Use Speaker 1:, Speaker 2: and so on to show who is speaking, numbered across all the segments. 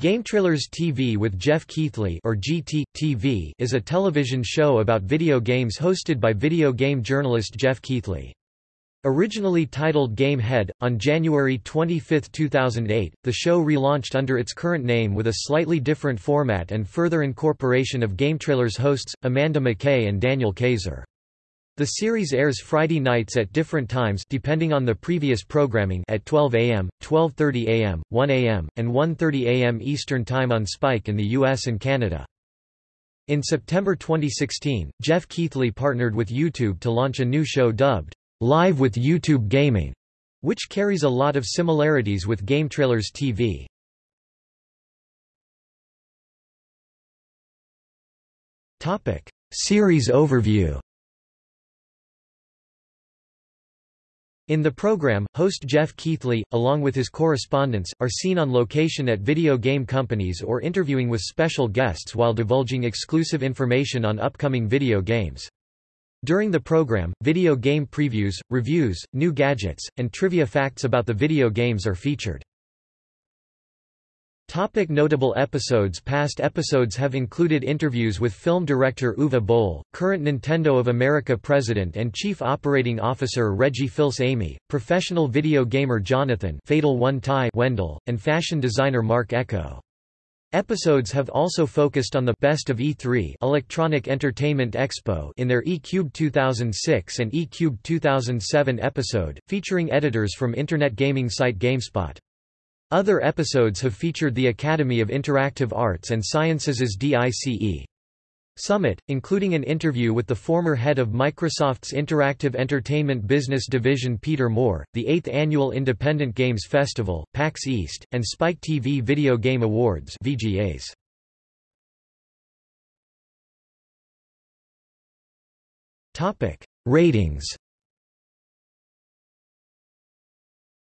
Speaker 1: Game Trailers TV with Geoff Keighley or GT TV is a television show about video games hosted by video game journalist Geoff Keighley. Originally titled Game Head, on January 25, 2008, the show relaunched under its current name with a slightly different format and further incorporation of Game Trailers hosts, Amanda McKay and Daniel Kayser. The series airs Friday nights at different times depending on the previous programming at 12 a.m., 12.30 a.m., 1 a.m., and 1.30 a.m. Eastern Time on Spike in the US and Canada. In September 2016, Geoff Keighley partnered with YouTube to launch a new show dubbed, Live with YouTube Gaming, which carries a lot of similarities with Game Trailers TV. Series overview In the program, host Geoff Keighley, along with his correspondents, are seen on location at video game companies or interviewing with special guests while divulging exclusive information on upcoming video games. During the program, video game previews, reviews, new gadgets, and trivia facts about the video games are featured. Topic notable episodes Past episodes have included interviews with film director Uwe Boll, current Nintendo of America president and chief operating officer Reggie Fils-Aimé, professional video gamer Jonathan Fatal One Ty Wendell, and fashion designer Marc Ecko. Episodes have also focused on the Best of E3 Electronic Entertainment Expo in their eCube 2006 and eCube 2007 episode, featuring editors from internet gaming site GameSpot. Other episodes have featured the Academy of Interactive Arts and Sciences' DICE. Summit, including an interview with the former head of Microsoft's Interactive Entertainment Business Division Peter Moore, the 8th Annual Independent Games Festival, PAX East, and Spike TV Video Game Awards VGAs. Ratings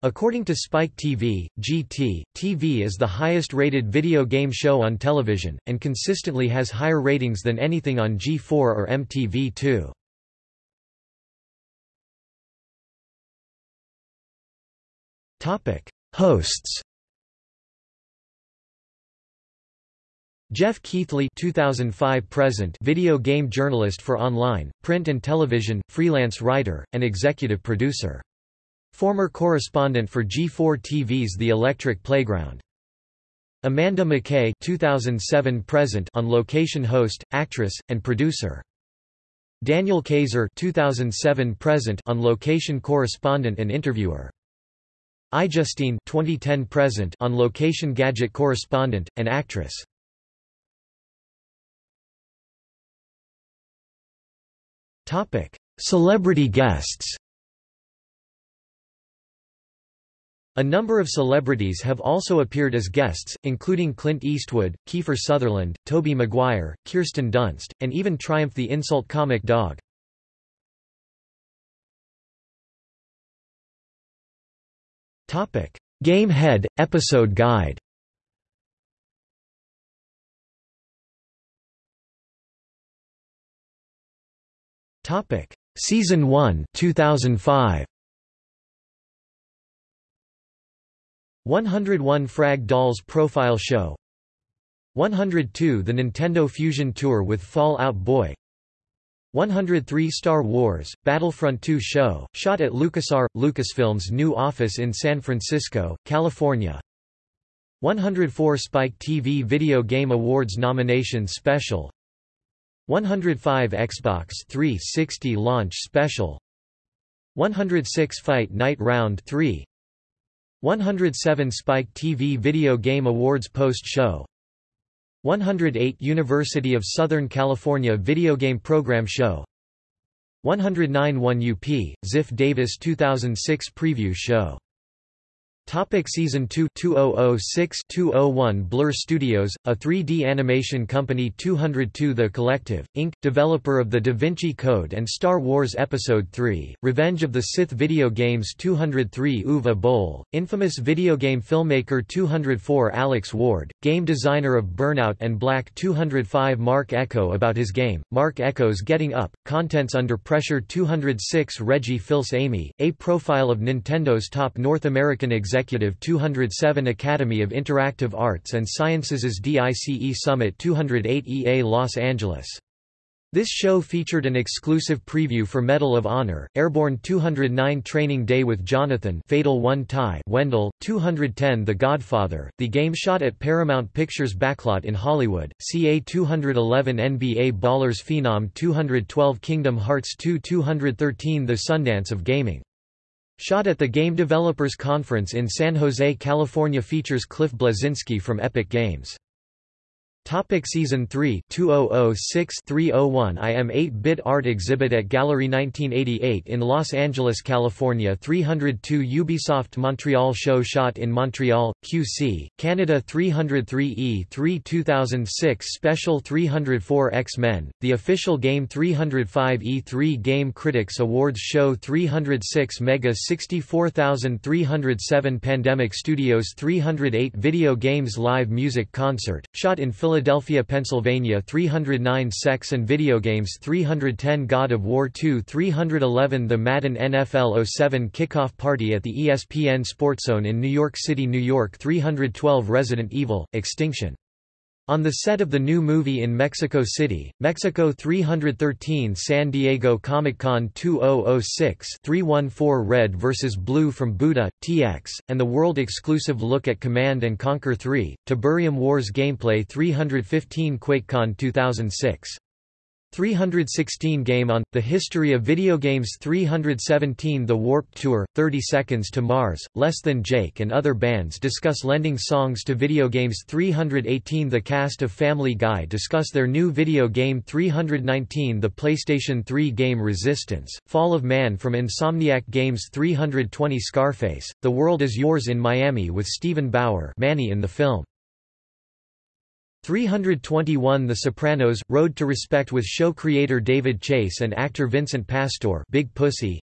Speaker 1: According to Spike TV, GT, TV is the highest-rated video game show on television, and consistently has higher ratings than anything on G4 or MTV2. Hosts Geoff Keighley 2005 present video game journalist for online, print and television, freelance writer, and executive producer. Former correspondent for G4 TV's The Electric Playground. Amanda McKay 2007 present on location host, actress, and producer. Daniel Kayser 2007 present on location correspondent and interviewer. iJustine 2010 present on location gadget correspondent and actress. Topic: Celebrity guests. A number of celebrities have also appeared as guests, including Clint Eastwood, Kiefer Sutherland, Tobey Maguire, Kirsten Dunst, and even Triumph the Insult Comic Dog. Game Head – Episode Guide Season 1 2005 101 Frag Dolls Profile Show. 102 The Nintendo Fusion Tour with Fall Out Boy 103 Star Wars, Battlefront 2 show, shot at LucasArts, Lucasfilm's new office in San Francisco, California. 104 Spike TV Video Game Awards Nomination Special. 105 Xbox 360 Launch Special. 106 Fight Night Round 3 107 Spike TV Video Game Awards Post-Show 108 University of Southern California Video Game Program Show. 109 1UP, Ziff Davis 2006 Preview Show Topic Season 2 2006-201 Blur Studios, a 3D animation company 202 The Collective, Inc., developer of The Da Vinci Code and Star Wars Episode 3, Revenge of the Sith video games 203 Uwe Boll, infamous video game filmmaker 204 Alex Ward, game designer of Burnout and Black 205 Marc Ecko about his game, Marc Ecko's Getting Up, Contents Under Pressure 206 Reggie Fils-Aimé, a profile of Nintendo's top North American executives Executive 207 Academy of Interactive Arts and Sciences DICE Summit 208 EA Los Angeles this show featured an exclusive preview for Medal of Honor, Airborne 209 Training Day with Jonathan Fatal One Tie Wendell, 210 The Godfather, the game shot at Paramount Pictures backlot in Hollywood, CA 211 NBA Ballers Phenom 212 Kingdom Hearts 2 213 The Sundance of Gaming. Shot at the Game Developers Conference in San Jose, California features Cliff Bleszinski from Epic Games. Topic Season 3 2006-301 I Am 8-Bit Art Exhibit at Gallery 1988 in Los Angeles, California 302 Ubisoft Montreal Show shot in Montreal, QC, Canada 303E3 2006 Special 304 X-Men, the official game 305 E3 Game Critics Awards Show 306 Mega 64307 Pandemic Studios 308 Video Games Live Music Concert, shot in Philadelphia Philadelphia, Pennsylvania 309 Sex and Video Games 310 God of War 2 311 The Madden NFL 07 Kickoff Party at the ESPN Sportzone in New York City, New York 312 Resident Evil, Extinction on the set of the new movie in Mexico City, Mexico 313 San Diego Comic-Con 2006 314 Red vs. Blue from Buda, TX, and the world-exclusive look at Command & Conquer 3, Tiberium Wars gameplay 315 QuakeCon 2006 316 Game On, The History of Video Games 317 The Warped Tour, 30 Seconds to Mars, Less Than Jake and other bands discuss lending songs to video games 318 The cast of Family Guy discuss their new video game 319 The PlayStation 3 game Resistance, Fall of Man from Insomniac Games 320 Scarface, The World Is Yours in Miami with Steven Bauer Manny in the film 321 The Sopranos – Road to Respect with show creator David Chase and actor Vincent Pastore Big Pussy.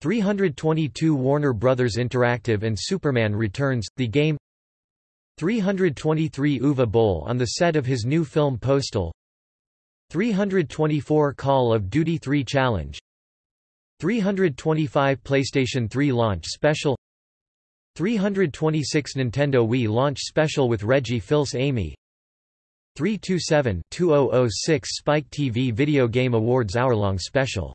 Speaker 1: 322 Warner Bros. Interactive and Superman Returns – The Game. 323 Uwe Boll on the set of his new film Postal. 324 Call of Duty 3 Challenge. 325 PlayStation 3 Launch Special. 326 Nintendo Wii Launch Special with Reggie Fils-Aimé 327-2006 Spike TV Video Game Awards hour-long special.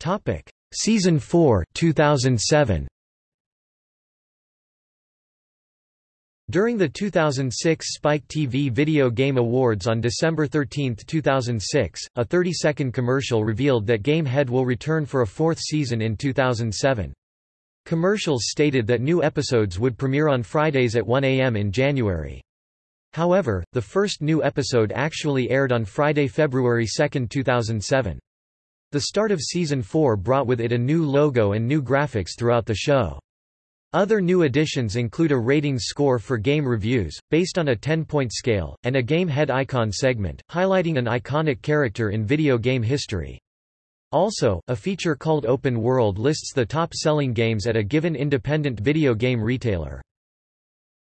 Speaker 1: Topic: Season 4, 2007. During the 2006 Spike TV Video Game Awards on December 13, 2006, a 30-second commercial revealed that Gamehead will return for a fourth season in 2007. Commercials stated that new episodes would premiere on Fridays at 1 a.m. in January. However, the first new episode actually aired on Friday, February 2, 2007. The start of Season 4 brought with it a new logo and new graphics throughout the show. Other new additions include a ratings score for game reviews, based on a 10-point scale, and a game head icon segment, highlighting an iconic character in video game history. Also, a feature called Open World lists the top-selling games at a given independent video game retailer.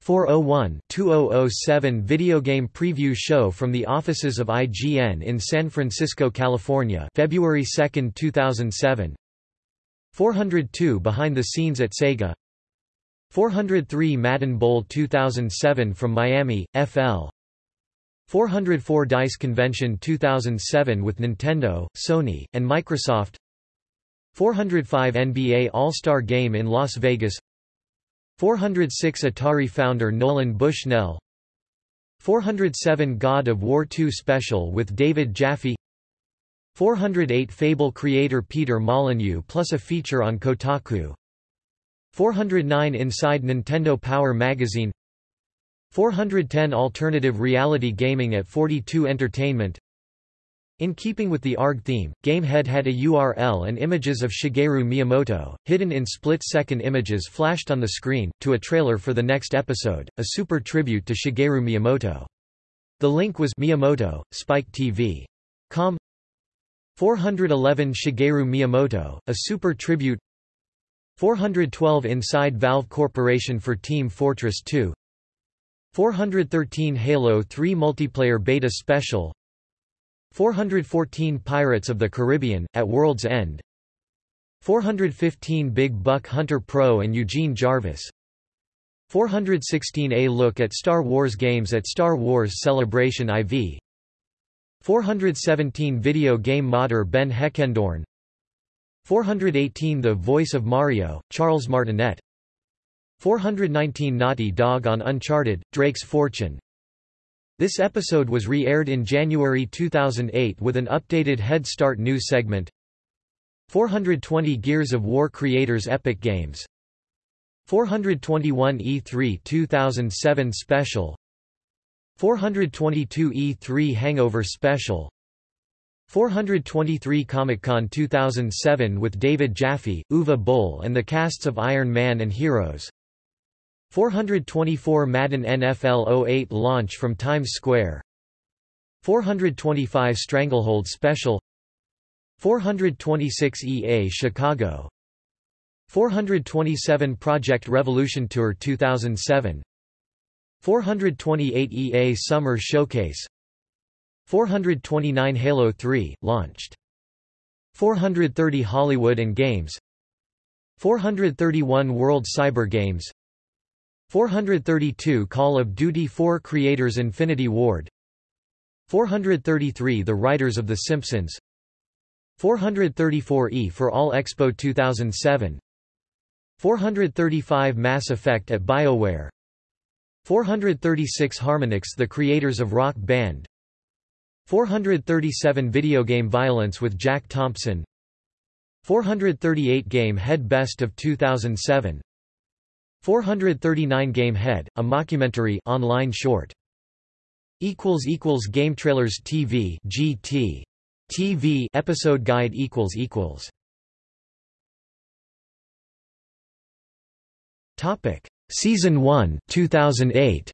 Speaker 1: 401-2007 Video Game Preview Show from the offices of IGN in San Francisco, California February 2, 2007 402 Behind the Scenes at Sega. 403 Madden Bowl 2007 from Miami, FL 404 DICE Convention 2007 with Nintendo, Sony, and Microsoft. 405 NBA All-Star Game in Las Vegas. 406 Atari founder Nolan Bushnell. 407 God of War 2 Special with David Jaffe. 408 Fable creator Peter Molyneux plus a feature on Kotaku. 409 Inside Nintendo Power Magazine 410 Alternative Reality Gaming at 42 Entertainment in keeping with the ARG theme, Gamehead had a URL and images of Shigeru Miyamoto, hidden in split-second images flashed on the screen, to a trailer for the next episode, a super tribute to Shigeru Miyamoto. The link was Miyamoto, Spike TV. Com 411 Shigeru Miyamoto, a super tribute 412 Inside Valve Corporation for Team Fortress 2 413 Halo 3 Multiplayer Beta Special 414 Pirates of the Caribbean, at World's End 415 Big Buck Hunter Pro and Eugene Jarvis 416 A look at Star Wars games at Star Wars Celebration IV 417 Video game modder Ben Heckendorn 418 The Voice of Mario, Charles Martinet 419 Naughty Dog on Uncharted, Drake's Fortune. This episode was re-aired in January 2008 with an updated Head Start news segment 420 Gears of War Creators Epic Games 421 E3 2007 Special 422 E3 Hangover Special 423 Comic-Con 2007 with David Jaffe, Uwe Boll and the casts of Iron Man and Heroes 424 Madden NFL 08 launch from Times Square. 425 Stranglehold Special. 426 EA Chicago. 427 Project Revolution Tour 2007 428 EA Summer Showcase. 429 Halo 3, launched. 430 Hollywood and Games. 431 World Cyber Games 432 Call of Duty 4 Creators Infinity Ward. 433 The Writers of The Simpsons. 434 E for All Expo 2007 435 Mass Effect at BioWare. 436 Harmonix the creators of Rock Band. 437 Video Game Violence with Jack Thompson. 438 Game Head Best of 2007 439 Game Head, a mockumentary online short. equals equals Game Trailers TV GT TV episode guide equals equals. Topic. Season 1 2008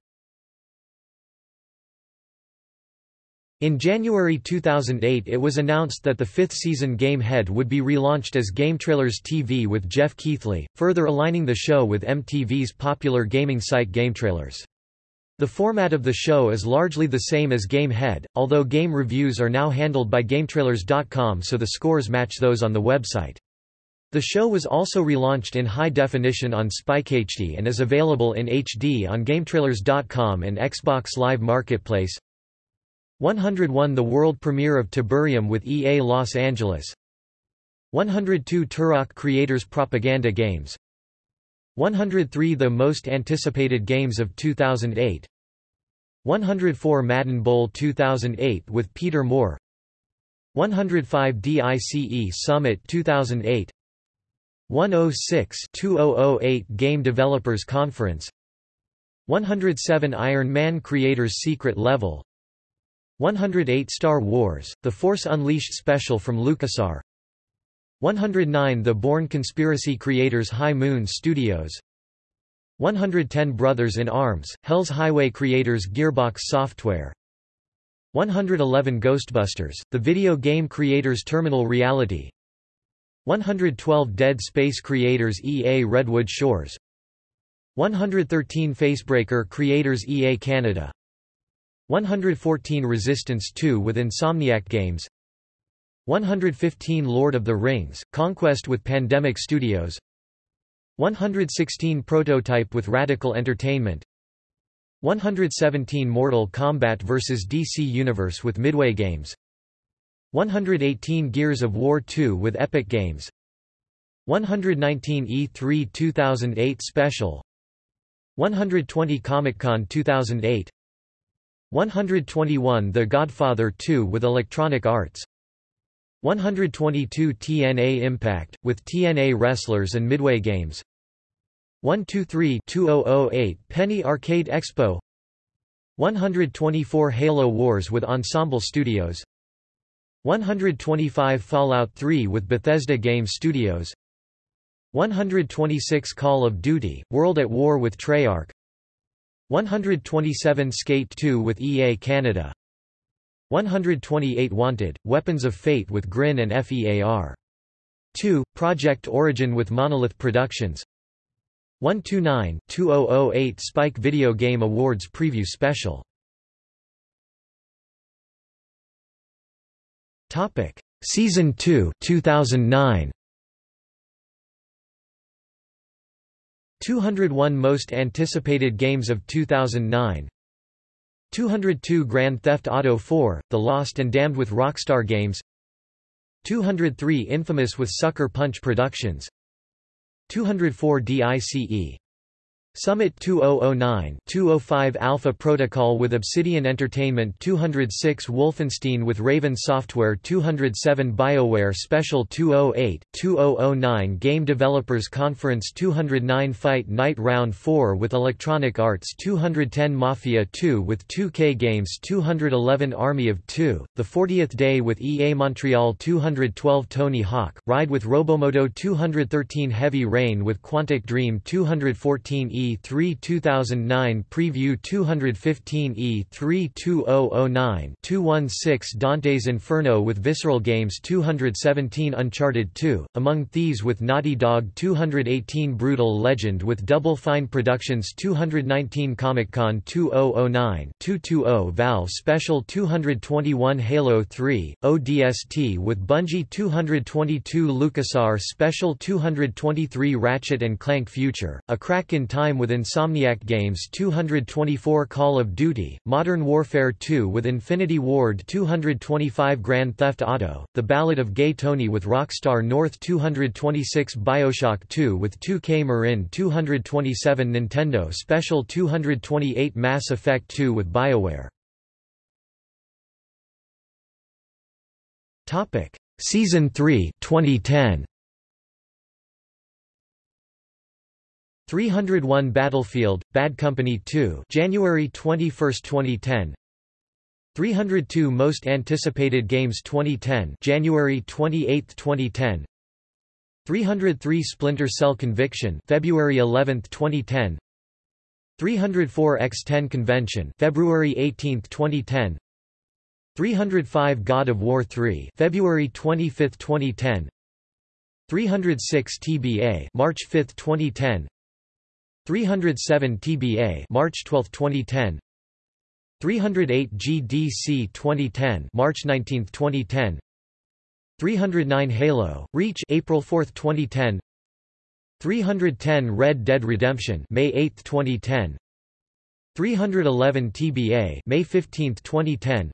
Speaker 1: In January 2008 it was announced that the fifth season Game Head would be relaunched as Game Trailers TV with Geoff Keighley, further aligning the show with MTV's popular gaming site Game Trailers. The format of the show is largely the same as Game Head, although game reviews are now handled by GameTrailers.com so the scores match those on the website. The show was also relaunched in high definition on Spike HD and is available in HD on GameTrailers.com and Xbox Live Marketplace. 101 The world premiere of Tiberium with EA Los Angeles. 102 Turok Creators Propaganda Games. 103 The most anticipated games of 2008 104 Madden Bowl 2008 with Peter Moore. 105 DICE Summit 2008 106-2008 Game Developers Conference. 107 Iron Man Creators Secret Level 108 Star Wars, The Force Unleashed Special from LucasArts. 109 The Bourne Conspiracy Creators High Moon Studios. 110 Brothers in Arms, Hell's Highway Creators Gearbox Software. 111 Ghostbusters, The Video Game Creators Terminal Reality. 112 Dead Space creators EA Redwood Shores. 113 Facebreaker creators EA Canada 114 Resistance 2 with Insomniac Games. 115 Lord of the Rings, Conquest with Pandemic Studios. 116 Prototype with Radical Entertainment. 117 Mortal Kombat vs DC Universe with Midway Games. 118 Gears of War 2 with Epic Games. 119 E3 2008 Special. 120 Comic-Con 2008 121 The Godfather 2 with Electronic Arts. 122 TNA Impact, with TNA Wrestlers and Midway Games. 123-2008 Penny Arcade Expo. 124 Halo Wars with Ensemble Studios. 125 Fallout 3 with Bethesda Game Studios. 126 Call of Duty, World at War with Treyarch 127 Skate 2 with EA Canada. 128 Wanted, Weapons of Fate with Grin and FEAR 2, Project Origin with Monolith Productions. 129-2008 Spike Video Game Awards Preview Special. Season 2, 2009. 201 Most Anticipated Games of 2009 202 Grand Theft Auto 4, The Lost and Damned with Rockstar Games 203 Infamous with Sucker Punch Productions 204 DICE Summit 2009-205 Alpha Protocol with Obsidian Entertainment 206 Wolfenstein with Raven Software 207 BioWare Special 208-2009 Game Developers Conference 209 Fight Night Round 4 with Electronic Arts 210 Mafia 2 with 2K Games 211 Army of 2, The 40th Day with EA Montreal 212 Tony Hawk, Ride with Robomodo 213 Heavy Rain with Quantic Dream 214 E E3 2009 Preview 215 E3 2009 216 Dante's Inferno with Visceral Games 217 Uncharted 2, Among Thieves with Naughty Dog 218 Brutal Legend with Double Fine Productions 219 Comic-Con 2009 220 Valve Special 221 Halo 3, ODST with Bungie 222 LucasArts Special 223 Ratchet & Clank Future, A Crack in Time with Insomniac Games 224 Call of Duty, Modern Warfare 2 with Infinity Ward 225 Grand Theft Auto, The Ballad of Gay Tony with Rockstar North 226 Bioshock 2 with 2K Marin 227 Nintendo Special 228 Mass Effect 2 with BioWare. Topic: Season 3 2010 301 Battlefield, Bad Company 2 January 21, 2010 302 Most Anticipated Games 2010 January 28, 2010 303 Splinter Cell Conviction February 11, 2010 304 X10 Convention February 18, 2010 305 God of War 3 February 25, 2010 306 TBA March 5, 2010 307 TBA March 12, 2010 308 GDC 2010 March 19, 2010 309 Halo Reach April 4, 2010 310 Red Dead Redemption May 8, 2010 311 TBA May 15, 2010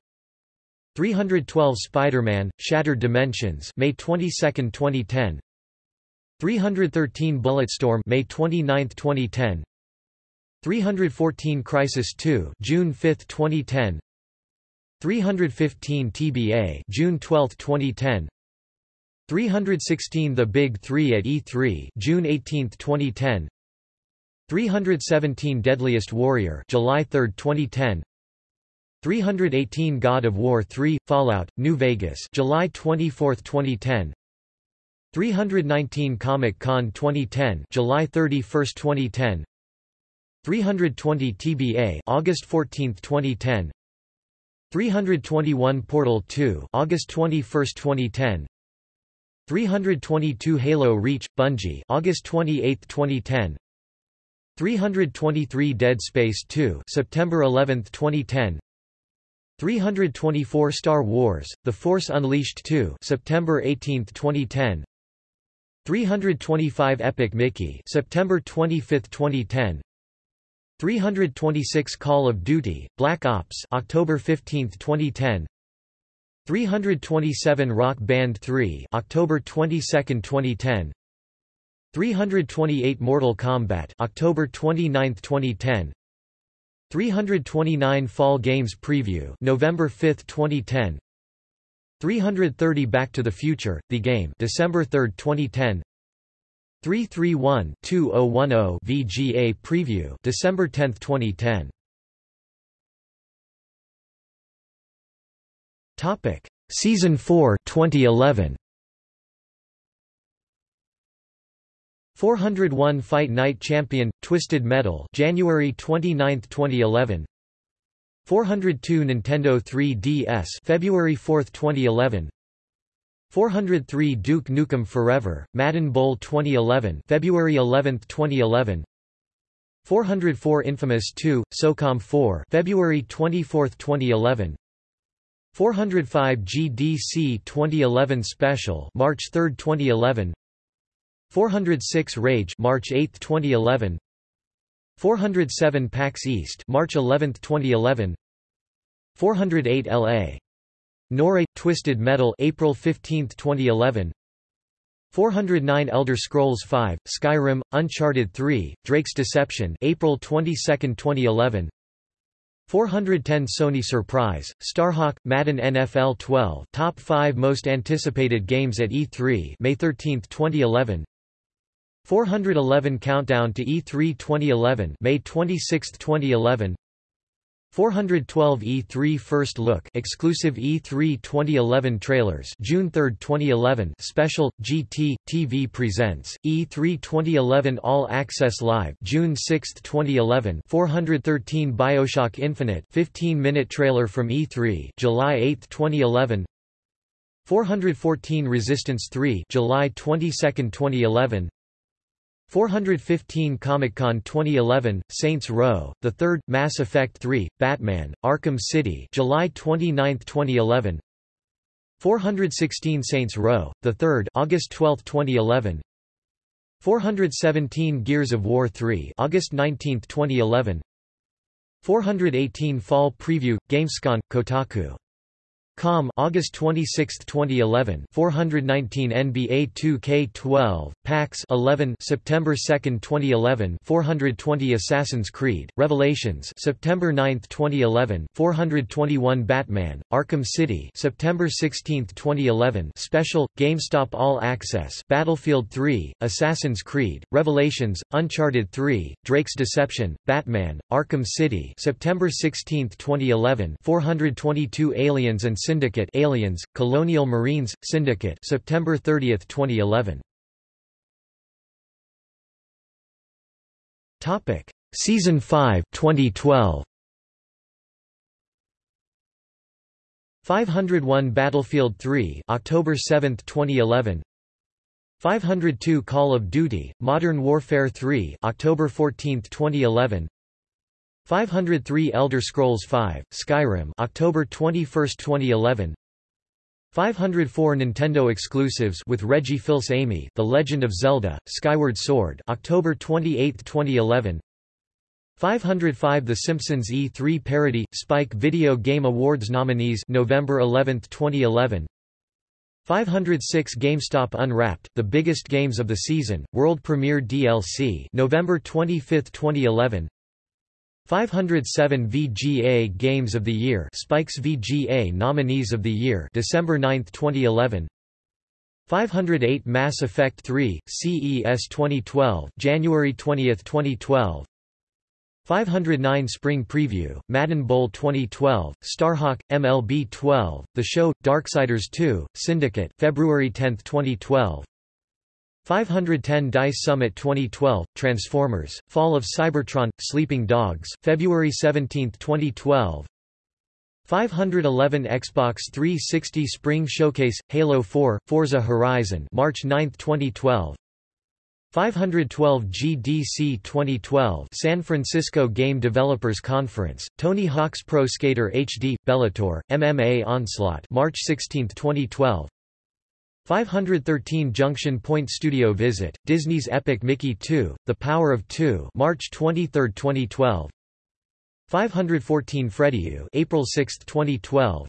Speaker 1: 312 Spider-Man Shattered Dimensions May 22, 2010 313 Bulletstorm May 29, 2010 314 Crysis 2 June 5, 2010 315 TBA June 12, 2010 316 The Big 3 at E3 June 18, 2010 317 Deadliest Warrior July 3, 2010 318 God of War 3 Fallout New Vegas July 24, 2010 319 Comic-Con 2010 July 31, 2010 320 TBA August 14, 2010 321 Portal 2 August 21, 2010 322 Halo Reach Bungie August 28, 2010 323 Dead Space 2 September 11, 2010 324 Star Wars The Force Unleashed 2 September 18, 2010 325 Epic Mickey September 25, 2010 326 Call of Duty Black Ops October 15, 2010 327 Rock Band 3 October 22, 2010 328 Mortal Kombat October 29, 2010 329 Fall Games Preview November 5, 2010 330 Back to the Future, The Game December 3, 2010 331-2010 VGA Preview December 10, 2010 Topic. Season 4 2011 401 Fight Night Champion Twisted Metal January 29, 2011 402 Nintendo 3DS February 4, 2011 403 Duke Nukem Forever Madden Bowl 2011 February 11, 2011 404 Infamous 2 SOCOM 4 February 24, 2011 405 GDC 2011 Special March 3, 2011 406 Rage March 8, 2011 407 PAX East March 11, 2011 408 LA Noire Twisted Metal April 15, 2011 409 Elder Scrolls V Skyrim Uncharted 3 Drake's Deception April 22, 2011 410 Sony Surprise, Starhawk, Madden NFL 12 Top 5 Most Anticipated Games at E3 May 13, 2011 411 Countdown to E3 2011 May 26, 2011 412 E3 First Look exclusive E3 2011 trailers June 3, 2011 Special GT TV presents E3 2011 All Access Live June 6, 2011 413 BioShock Infinite 15-minute trailer from E3 July 8, 2011 414 Resistance 3 July 22, 2011 415 Comic-Con 2011, Saints Row, The Third, Mass Effect 3, Batman, Arkham City July 29, 2011 416 Saints Row, The Third August 12, 2011 417 Gears of War 3 August 19, 2011 418 Fall Preview, Gamescom, Kotaku Com August 26, 2011 419 NBA 2K12 PAX 11 September 2, 2011 420 Assassin's Creed Revelations September 9, 2011 421 Batman Arkham City September 16, 2011 Special GameStop All Access Battlefield 3 Assassin's Creed Revelations Uncharted 3 Drake's Deception Batman Arkham City September 16, 2011 422 Aliens and Syndicate Aliens, Colonial Marines, Syndicate September 30, 2011. Topic: Season 5 2012. 501 Battlefield 3 October 7, 2011 502 Call of Duty Modern Warfare 3 October 14, 2011 503 Elder Scrolls V, Skyrim October 21, 2011 504 Nintendo exclusives with Reggie Fils-Aimé The Legend of Zelda, Skyward Sword October 28, 2011 505 The Simpsons E3 Parody, Spike Video Game Awards nominees November 11, 2011 506 GameStop Unwrapped, the biggest games of the season, world premiere DLC November 25, 2011 507 VGA Games of the Year Spikes VGA Nominees of the Year December 9, 2011 508 Mass Effect 3 CES 2012 January 20, 2012 509 Spring Preview, Madden Bowl 2012, Starhawk, MLB 12, The Show, Darksiders 2, Syndicate February 10, 2012 510 DICE Summit 2012, Transformers, Fall of Cybertron, Sleeping Dogs February 17, 2012 511 Xbox 360 Spring Showcase, Halo 4, Forza Horizon March 9, 2012 512 GDC 2012 San Francisco Game Developers Conference, Tony Hawk's Pro Skater HD, Bellator, MMA Onslaught March 16, 2012 513 Junction Point Studio Visit, Disney's Epic Mickey 2, The Power of Two March 23, 2012 514 Freddyou April 6, 2012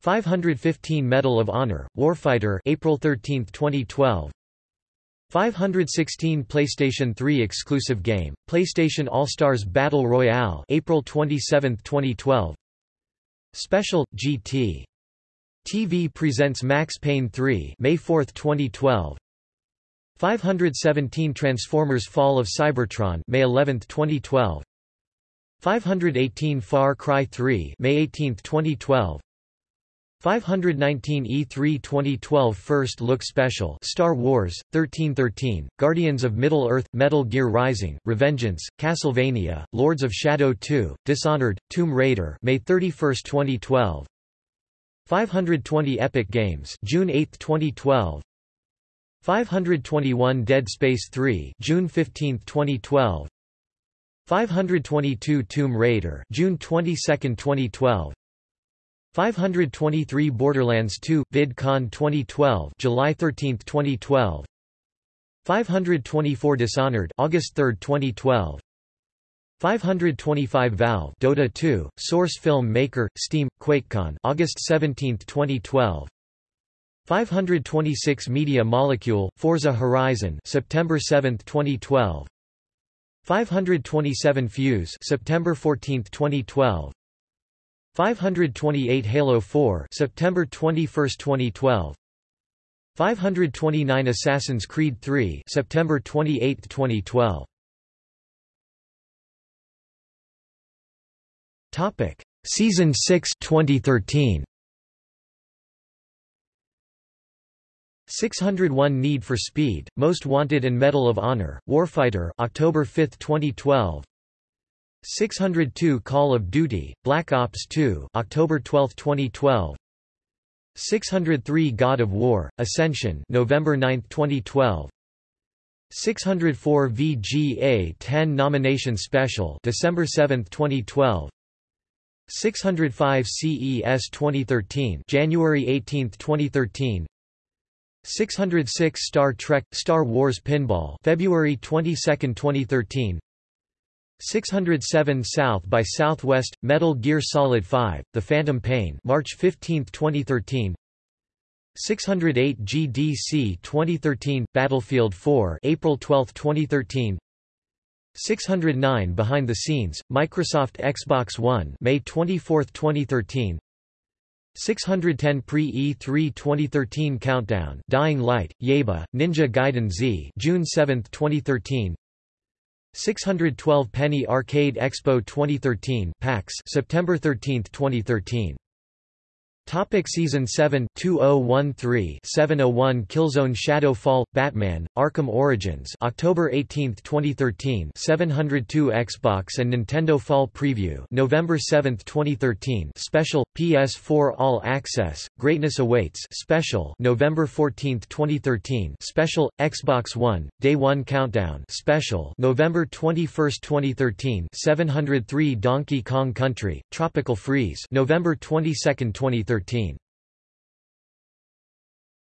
Speaker 1: 515 Medal of Honor, Warfighter April 13, 2012 516 PlayStation 3 exclusive game, PlayStation All-Stars Battle Royale April 27, 2012 Special, GT TV presents Max Payne 3 May 4, 2012 517 Transformers Fall of Cybertron May 11, 2012 518 Far Cry 3 May 18, 2012 519 E3 2012 First Look Special Star Wars, 1313, Guardians of Middle-earth, Metal Gear Rising, Revengeance, Castlevania, Lords of Shadow 2, Dishonored, Tomb Raider May 31, 2012 520 Epic Games June 8, 2012 521 Dead Space 3 June 15, 2012 522 Tomb Raider June 22, 2012 523 Borderlands 2 VidCon 2012 July 13, 2012 524 Dishonored August 3, 2012 525 Valve Dota 2 Source Film Maker Steam QuakeCon August 17, 2012 526 Media Molecule Forza Horizon September 7, 2012 527 Fuse September 14, 2012 528 Halo 4 September 21, 2012 529 Assassin's Creed 3 September 28, 2012 Topic. Season 6 2013 601 Need for Speed, Most Wanted and Medal of Honor, Warfighter October 5, 2012 602 Call of Duty, Black Ops 2 October 12, 2012 603 God of War, Ascension November 9, 2012 604 VGA 10 Nomination Special December 7, 2012 605 CES 2013 January 18, 2013 606 Star Trek Star Wars Pinball February 22, 2013 607 South by Southwest Metal Gear Solid 5 The Phantom Pain March 15, 2013 608 GDC 2013 Battlefield 4 April 12, 2013 609 Behind the Scenes Microsoft Xbox One May 24, 2013 610 Pre-E3 2013 Countdown Dying Light, Yaiba, Ninja Gaiden Z June 7, 2013 612 Penny Arcade Expo 2013 PAX September 13, 2013 Topic Season 7 2013 701 Killzone Shadow Fall Batman Arkham Origins October 18, 2013 702 Xbox and Nintendo Fall Preview November 7, 2013 Special PS4 All Access Greatness Awaits Special November 14, 2013 Special Xbox One Day 1 Countdown Special November 21, 2013 703 Donkey Kong Country Tropical Freeze November 22, 2013